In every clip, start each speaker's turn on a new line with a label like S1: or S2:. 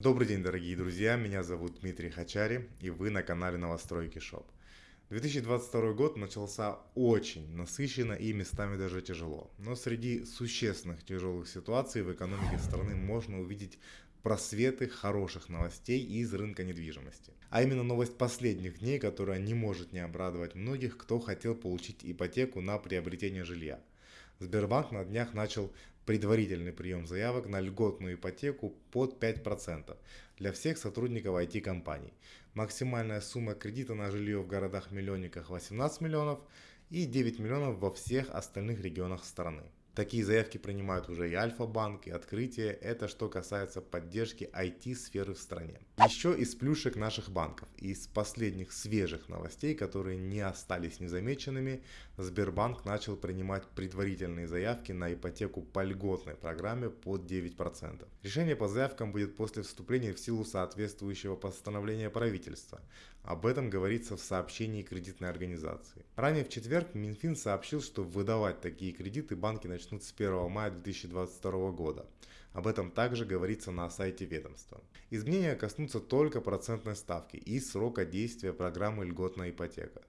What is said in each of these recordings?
S1: Добрый день, дорогие друзья, меня зовут Дмитрий Хачари, и вы на канале Новостройки Шоп. 2022 год начался очень насыщенно и местами даже тяжело. Но среди существенных тяжелых ситуаций в экономике страны можно увидеть просветы хороших новостей из рынка недвижимости. А именно новость последних дней, которая не может не обрадовать многих, кто хотел получить ипотеку на приобретение жилья. Сбербанк на днях начал предварительный прием заявок на льготную ипотеку под 5% для всех сотрудников IT-компаний. Максимальная сумма кредита на жилье в городах-миллионниках 18 миллионов и 9 миллионов во всех остальных регионах страны. Такие заявки принимают уже и Альфа-банк, и Открытие. Это что касается поддержки IT-сферы в стране. Еще из плюшек наших банков. Из последних свежих новостей, которые не остались незамеченными, Сбербанк начал принимать предварительные заявки на ипотеку по льготной программе под 9%. Решение по заявкам будет после вступления в силу соответствующего постановления правительства. Об этом говорится в сообщении кредитной организации. Ранее в четверг Минфин сообщил, что выдавать такие кредиты банки начнут с 1 мая 2022 года. Об этом также говорится на сайте ведомства. Изменения коснутся только процентной ставки и срока действия программы льготная ипотека.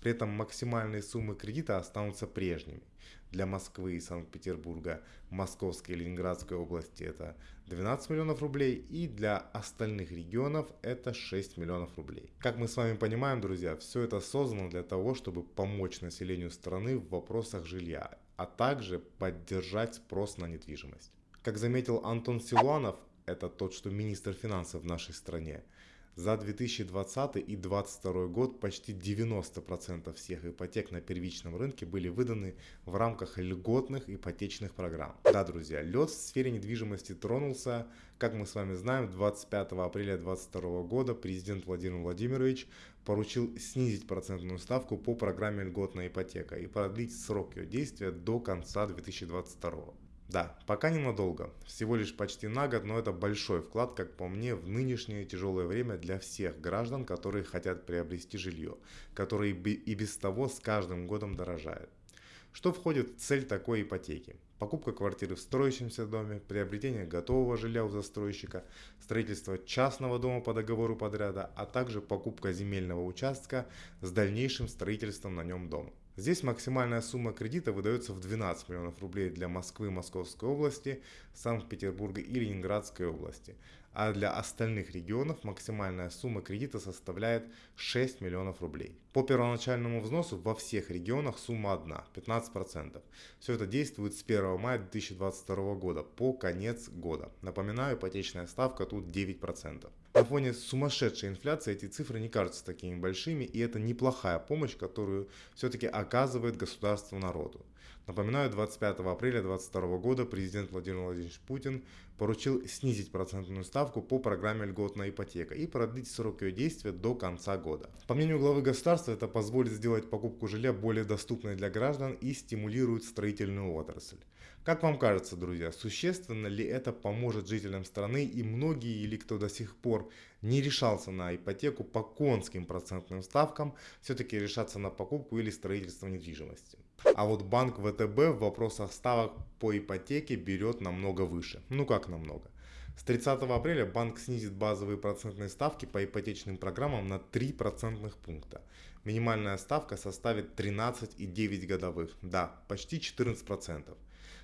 S1: При этом максимальные суммы кредита останутся прежними. Для Москвы и Санкт-Петербурга, Московской и Ленинградской области это 12 миллионов рублей и для остальных регионов это 6 миллионов рублей. Как мы с вами понимаем, друзья, все это создано для того, чтобы помочь населению страны в вопросах жилья, а также поддержать спрос на недвижимость. Как заметил Антон Силуанов, это тот, что министр финансов в нашей стране, за 2020 и 2022 год почти 90% всех ипотек на первичном рынке были выданы в рамках льготных ипотечных программ. Да, друзья, лед в сфере недвижимости тронулся. Как мы с вами знаем, 25 апреля 2022 года президент Владимир Владимирович поручил снизить процентную ставку по программе льготная ипотека и продлить срок ее действия до конца 2022. Да, пока ненадолго, всего лишь почти на год, но это большой вклад, как по мне, в нынешнее тяжелое время для всех граждан, которые хотят приобрести жилье, которое и без того с каждым годом дорожает. Что входит в цель такой ипотеки? Покупка квартиры в строящемся доме, приобретение готового жилья у застройщика, строительство частного дома по договору подряда, а также покупка земельного участка с дальнейшим строительством на нем дома. Здесь максимальная сумма кредита выдается в 12 миллионов рублей для Москвы, Московской области, Санкт-Петербурга и Ленинградской области. А для остальных регионов максимальная сумма кредита составляет 6 миллионов рублей. По первоначальному взносу во всех регионах сумма одна – 15%. Все это действует с 1 мая 2022 года по конец года. Напоминаю, ипотечная ставка тут 9%. На фоне сумасшедшей инфляции эти цифры не кажутся такими большими, и это неплохая помощь, которую все-таки оказывает государство народу. Напоминаю, 25 апреля 2022 года президент Владимир Владимирович Путин поручил снизить процентную ставку по программе льготная ипотека и продлить срок ее действия до конца года. По мнению главы государства, это позволит сделать покупку жилья более доступной для граждан и стимулирует строительную отрасль. Как вам кажется, друзья, существенно ли это поможет жителям страны и многие или кто до сих пор не решался на ипотеку по конским процентным ставкам, все-таки решаться на покупку или строительство недвижимости? А вот банк ВТБ в вопросах ставок по ипотеке берет намного выше. Ну как намного? С 30 апреля банк снизит базовые процентные ставки по ипотечным программам на 3 процентных пункта. Минимальная ставка составит 13,9 годовых, да, почти 14%.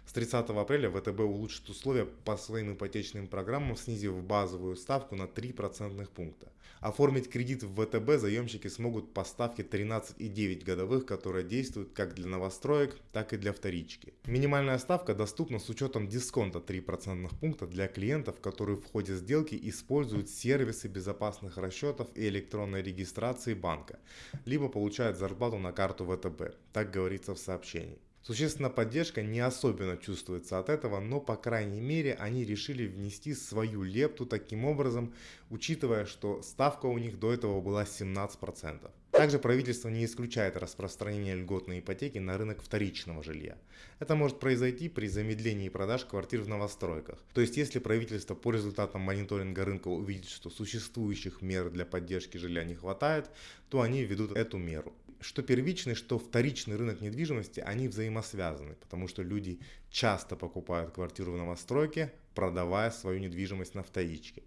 S1: С 30 апреля ВТБ улучшит условия по своим ипотечным программам, снизив базовую ставку на 3 процентных пункта. Оформить кредит в ВТБ заемщики смогут по ставке 13,9 годовых, которая действует как для новостроек, так и для вторички. Минимальная ставка доступна с учетом дисконта 3 процентных пункта для клиентов, которые в ходе сделки используют сервисы безопасных расчетов и электронной регистрации банка, либо получают зарплату на карту ВТБ, так говорится в сообщении. Существенная поддержка не особенно чувствуется от этого, но по крайней мере они решили внести свою лепту таким образом, учитывая, что ставка у них до этого была 17%. Также правительство не исключает распространение льготной ипотеки на рынок вторичного жилья. Это может произойти при замедлении продаж квартир в новостройках. То есть если правительство по результатам мониторинга рынка увидит, что существующих мер для поддержки жилья не хватает, то они введут эту меру что первичный, что вторичный рынок недвижимости, они взаимосвязаны, потому что люди часто покупают квартиру в новостройке, продавая свою недвижимость на вторичке.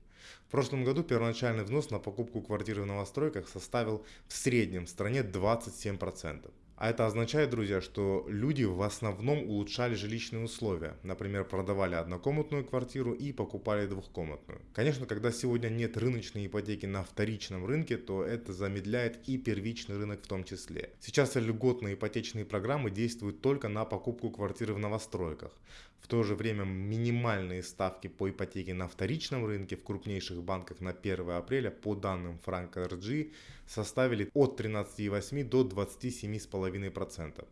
S1: В прошлом году первоначальный взнос на покупку квартиры в новостройках составил в среднем в стране 27%. А это означает, друзья, что люди в основном улучшали жилищные условия. Например, продавали однокомнатную квартиру и покупали двухкомнатную. Конечно, когда сегодня нет рыночной ипотеки на вторичном рынке, то это замедляет и первичный рынок в том числе. Сейчас льготные ипотечные программы действуют только на покупку квартиры в новостройках. В то же время минимальные ставки по ипотеке на вторичном рынке в крупнейших банках на 1 апреля по данным Frank RG составили от 13,8 до 27,5%.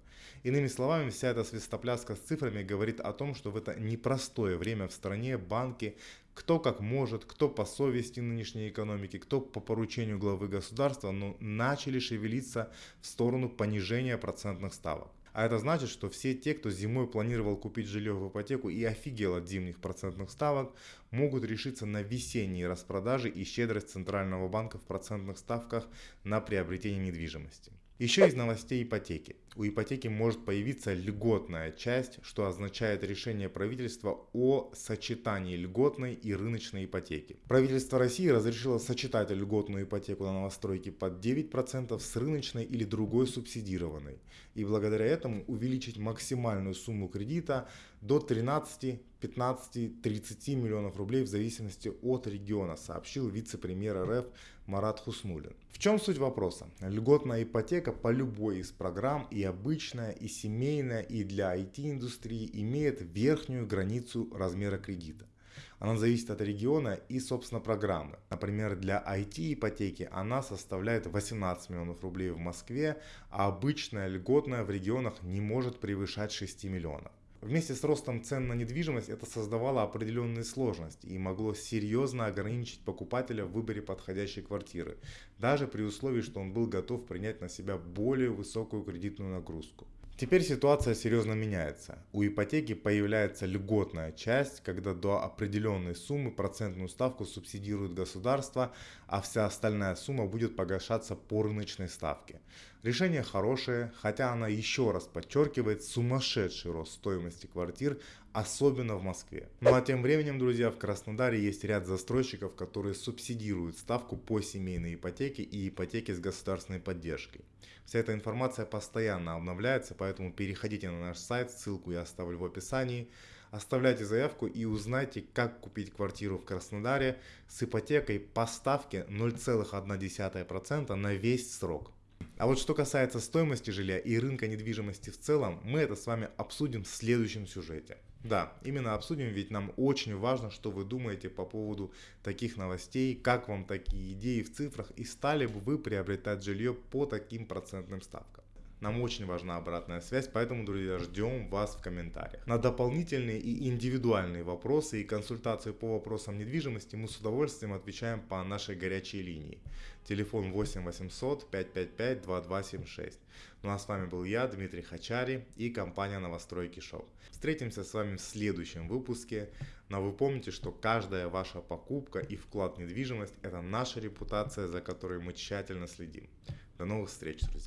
S1: Иными словами, вся эта свистопляска с цифрами говорит о том, что в это непростое время в стране банки кто как может, кто по совести нынешней экономики, кто по поручению главы государства, но начали шевелиться в сторону понижения процентных ставок. А это значит, что все те, кто зимой планировал купить жилье в ипотеку и офигел от зимних процентных ставок, могут решиться на весенние распродажи и щедрость Центрального банка в процентных ставках на приобретение недвижимости. Еще из новостей ипотеки. У ипотеки может появиться льготная часть, что означает решение правительства о сочетании льготной и рыночной ипотеки. Правительство России разрешило сочетать льготную ипотеку на новостройки под 9% с рыночной или другой субсидированной. И благодаря этому увеличить максимальную сумму кредита до 13, 15, 30 миллионов рублей в зависимости от региона, сообщил вице-премьер РФ Марат Хуснулин. В чем суть вопроса? Льготная ипотека по любой из программ и обычная, и семейная, и для IT-индустрии имеет верхнюю границу размера кредита. Она зависит от региона и, собственно, программы. Например, для IT-ипотеки она составляет 18 миллионов рублей в Москве, а обычная льготная в регионах не может превышать 6 миллионов. Вместе с ростом цен на недвижимость это создавало определенные сложности и могло серьезно ограничить покупателя в выборе подходящей квартиры, даже при условии, что он был готов принять на себя более высокую кредитную нагрузку. Теперь ситуация серьезно меняется. У ипотеки появляется льготная часть, когда до определенной суммы процентную ставку субсидирует государство, а вся остальная сумма будет погашаться по рыночной ставке. Решение хорошее, хотя она еще раз подчеркивает сумасшедший рост стоимости квартир, особенно в Москве. Ну а тем временем, друзья, в Краснодаре есть ряд застройщиков, которые субсидируют ставку по семейной ипотеке и ипотеке с государственной поддержкой. Вся эта информация постоянно обновляется, поэтому переходите на наш сайт, ссылку я оставлю в описании. Оставляйте заявку и узнайте, как купить квартиру в Краснодаре с ипотекой по ставке 0,1% на весь срок. А вот что касается стоимости жилья и рынка недвижимости в целом, мы это с вами обсудим в следующем сюжете. Да, именно обсудим, ведь нам очень важно, что вы думаете по поводу таких новостей, как вам такие идеи в цифрах и стали бы вы приобретать жилье по таким процентным ставкам. Нам очень важна обратная связь, поэтому, друзья, ждем вас в комментариях. На дополнительные и индивидуальные вопросы и консультации по вопросам недвижимости мы с удовольствием отвечаем по нашей горячей линии. Телефон 8 800 555 2276. Ну а с вами был я, Дмитрий Хачари и компания Новостройки Шоу. Встретимся с вами в следующем выпуске. Но вы помните, что каждая ваша покупка и вклад в недвижимость – это наша репутация, за которой мы тщательно следим. До новых встреч, друзья!